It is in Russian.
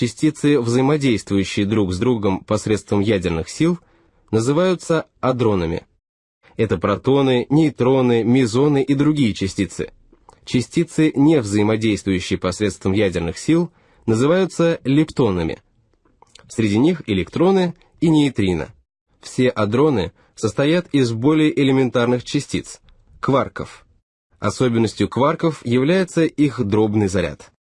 частицы, взаимодействующие друг с другом посредством ядерных сил, называются адронами. Это протоны, нейтроны, мезоны и другие частицы. Частицы, не взаимодействующие посредством ядерных сил, называются лептонами. Среди них электроны и нейтрино. Все адроны состоят из более элементарных частиц – кварков. Особенностью кварков является их дробный заряд.